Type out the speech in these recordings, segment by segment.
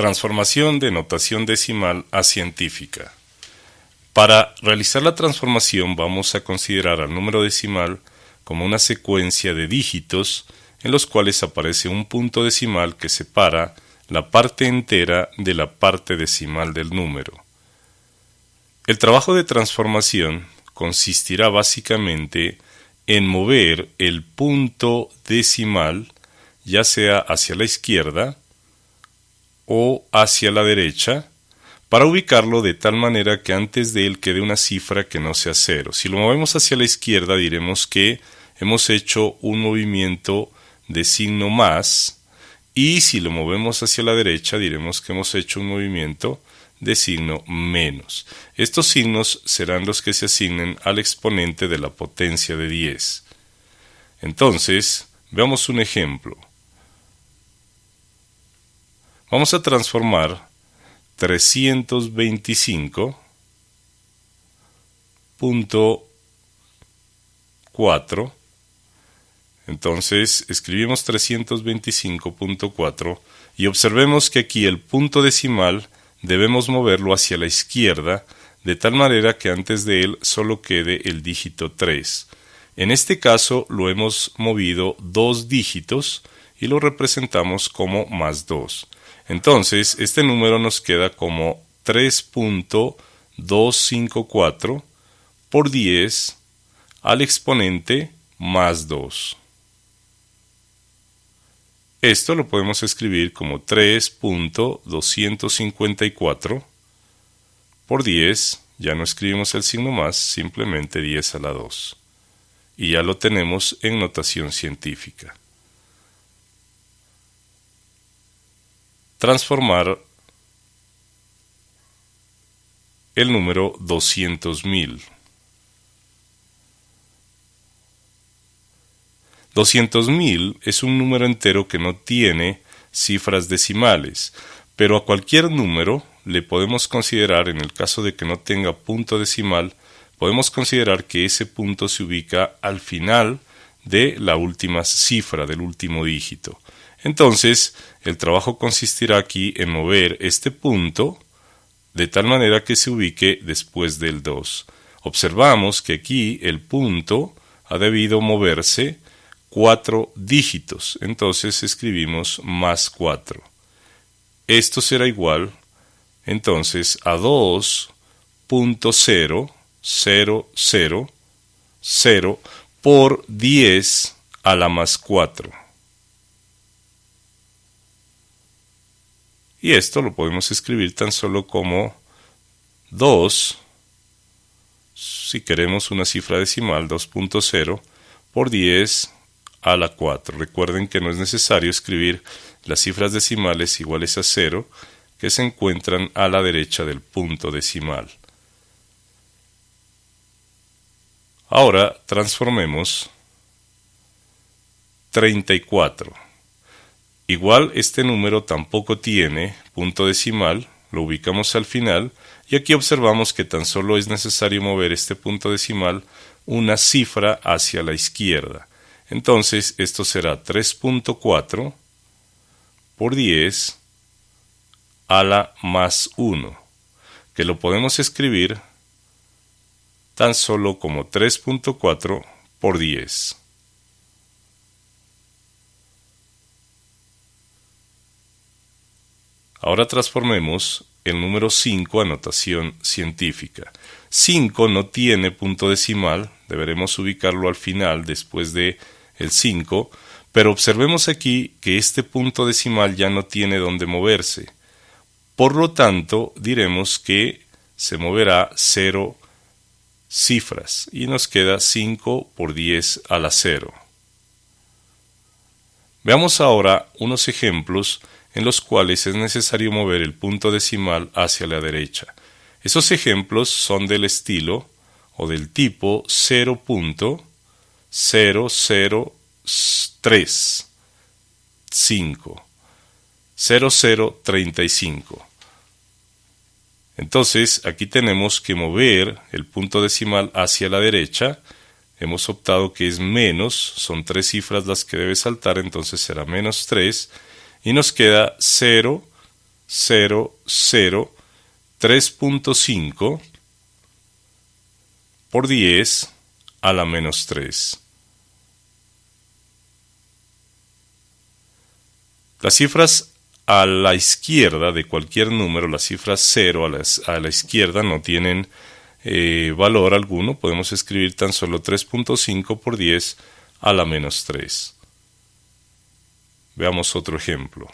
Transformación de notación decimal a científica. Para realizar la transformación vamos a considerar al número decimal como una secuencia de dígitos en los cuales aparece un punto decimal que separa la parte entera de la parte decimal del número. El trabajo de transformación consistirá básicamente en mover el punto decimal ya sea hacia la izquierda o hacia la derecha para ubicarlo de tal manera que antes de él quede una cifra que no sea cero. Si lo movemos hacia la izquierda diremos que hemos hecho un movimiento de signo más y si lo movemos hacia la derecha diremos que hemos hecho un movimiento de signo menos. Estos signos serán los que se asignen al exponente de la potencia de 10. Entonces, veamos un ejemplo. Vamos a transformar 325.4. Entonces escribimos 325.4 y observemos que aquí el punto decimal debemos moverlo hacia la izquierda de tal manera que antes de él solo quede el dígito 3. En este caso lo hemos movido dos dígitos y lo representamos como más 2. Entonces, este número nos queda como 3.254 por 10 al exponente más 2. Esto lo podemos escribir como 3.254 por 10, ya no escribimos el signo más, simplemente 10 a la 2. Y ya lo tenemos en notación científica. Transformar el número 200.000. 200.000 es un número entero que no tiene cifras decimales, pero a cualquier número le podemos considerar, en el caso de que no tenga punto decimal, podemos considerar que ese punto se ubica al final de la última cifra, del último dígito. Entonces, el trabajo consistirá aquí en mover este punto de tal manera que se ubique después del 2. Observamos que aquí el punto ha debido moverse cuatro dígitos, entonces escribimos más 4. Esto será igual entonces a 2.0000 por 10 a la más 4. Y esto lo podemos escribir tan solo como 2, si queremos una cifra decimal, 2.0 por 10 a la 4. Recuerden que no es necesario escribir las cifras decimales iguales a 0 que se encuentran a la derecha del punto decimal. Ahora transformemos 34. Igual este número tampoco tiene punto decimal, lo ubicamos al final y aquí observamos que tan solo es necesario mover este punto decimal una cifra hacia la izquierda. Entonces esto será 3.4 por 10 a la más 1, que lo podemos escribir tan solo como 3.4 por 10. Ahora transformemos el número 5 a notación científica. 5 no tiene punto decimal, deberemos ubicarlo al final después de el 5, pero observemos aquí que este punto decimal ya no tiene dónde moverse. Por lo tanto, diremos que se moverá 0 cifras y nos queda 5 por 10 a la 0. Veamos ahora unos ejemplos en los cuales es necesario mover el punto decimal hacia la derecha. Esos ejemplos son del estilo o del tipo 0.00335 0035 entonces aquí tenemos que mover el punto decimal hacia la derecha. Hemos optado que es menos son tres cifras las que debe saltar entonces será menos 3 y nos queda 0 3.5 por 10 a la menos 3. Las cifras a la izquierda de cualquier número, las cifras 0 a la, izquierda no tienen eh, valor alguno, podemos escribir tan solo 3.5 por 10 a la menos 3. Veamos otro ejemplo.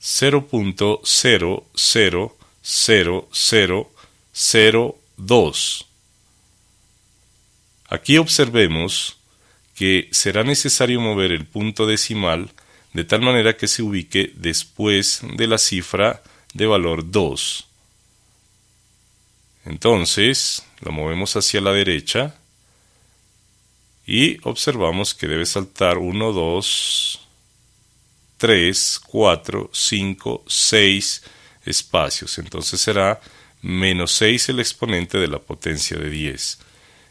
0.000002. Aquí observemos que será necesario mover el punto decimal de tal manera que se ubique después de la cifra de valor 2. Entonces, lo movemos hacia la derecha y observamos que debe saltar 1, 2, 3, 4, 5, 6 espacios. Entonces será menos 6 el exponente de la potencia de 10.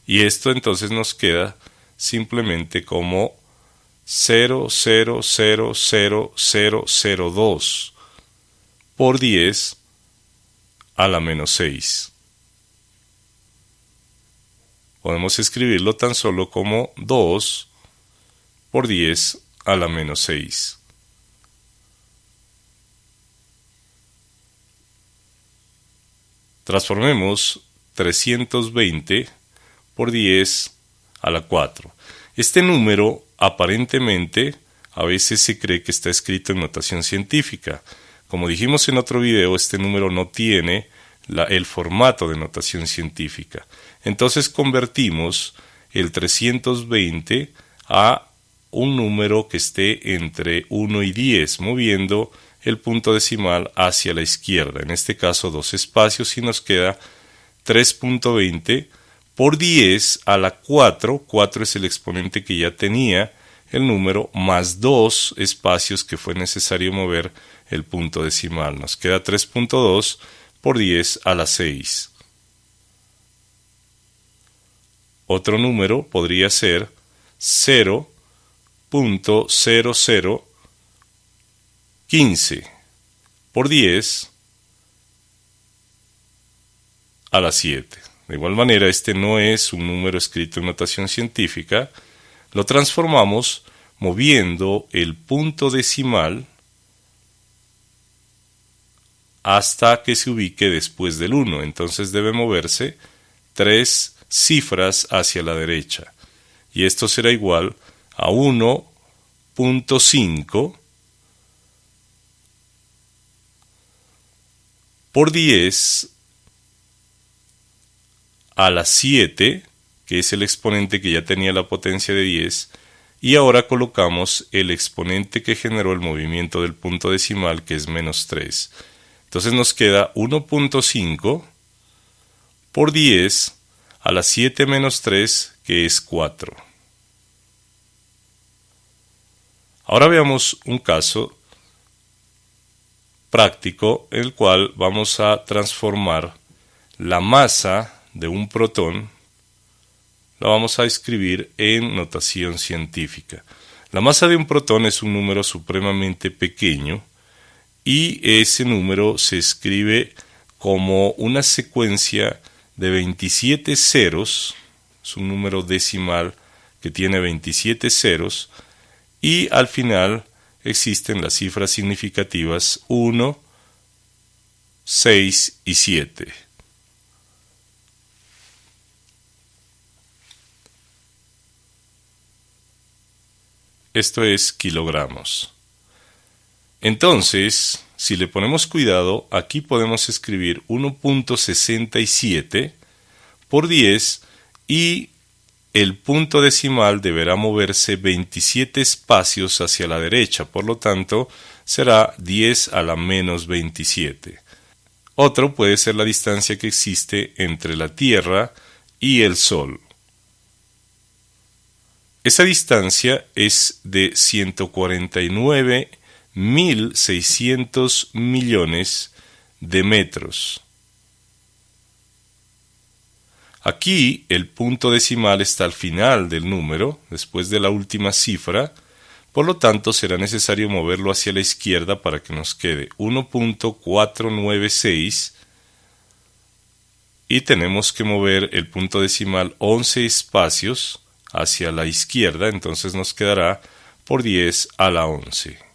Y esto entonces nos queda simplemente como 0,0000002 por 10 a la menos 6. Podemos escribirlo tan solo como 2 por 10 a la menos 6. Transformemos 320 por 10 a la 4. Este número aparentemente a veces se cree que está escrito en notación científica. Como dijimos en otro video, este número no tiene el formato de notación científica. Entonces convertimos el 320 a un número que esté entre 1 y 10, moviendo el punto decimal hacia la izquierda, en este caso dos espacios y nos queda 3.20 por 10 a la 4, 4 es el exponente que ya tenía el número, más dos espacios que fue necesario mover el punto decimal. Nos queda 3.2 por 10 a la 6. Otro número podría ser 0.00 15 por 10 a la 7. De igual manera, este no es un número escrito en notación científica. Lo transformamos moviendo el punto decimal hasta que se ubique después del 1. Entonces debe moverse tres cifras hacia la derecha. Y esto será igual a 1.5 por 10 a la 7, que es el exponente que ya tenía la potencia de 10, y ahora colocamos el exponente que generó el movimiento del punto decimal, que es menos 3. Entonces nos queda 1.5 por 10 a la 7 menos 3, que es 4. Ahora veamos un caso práctico en el cual vamos a transformar la masa de un protón, la vamos a escribir en notación científica. La masa de un protón es un número supremamente pequeño y ese número se escribe como una secuencia de 27 ceros, es un número decimal que tiene 27 ceros, y al final existen las cifras significativas 1, 6 y 7. Esto es kilogramos. Entonces, si le ponemos cuidado, aquí podemos escribir 1.67 por 10 y el punto decimal deberá moverse 27 espacios hacia la derecha, por lo tanto será 10 a la menos 27. Otro puede ser la distancia que existe entre la Tierra y el Sol. Esa distancia es de 149.600 millones de metros. Aquí el punto decimal está al final del número, después de la última cifra, Por lo tanto, será necesario moverlo hacia la izquierda para que nos quede 1.496 y tenemos que mover el punto decimal 11 espacios hacia la izquierda, entonces nos quedará por 10 a la 11.